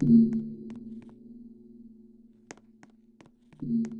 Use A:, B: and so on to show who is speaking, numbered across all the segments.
A: thank mm -hmm. you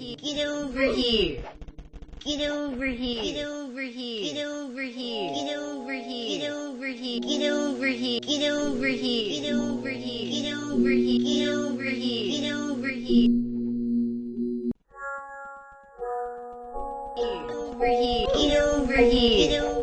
A: Get over here. Get over here. Get over here. Get over here. Get over here. Get over here. Get over here. Get over here. Get over here. Get over here. Get over here. Get over here. Get over here. Get over here. Get over